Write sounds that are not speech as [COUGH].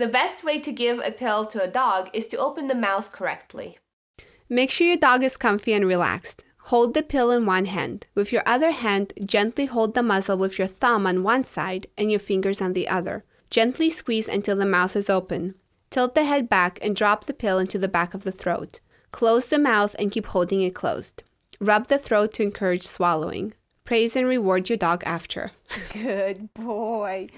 The best way to give a pill to a dog is to open the mouth correctly. Make sure your dog is comfy and relaxed. Hold the pill in one hand. With your other hand, gently hold the muzzle with your thumb on one side and your fingers on the other. Gently squeeze until the mouth is open. Tilt the head back and drop the pill into the back of the throat. Close the mouth and keep holding it closed. Rub the throat to encourage swallowing. Praise and reward your dog after. [LAUGHS] Good boy.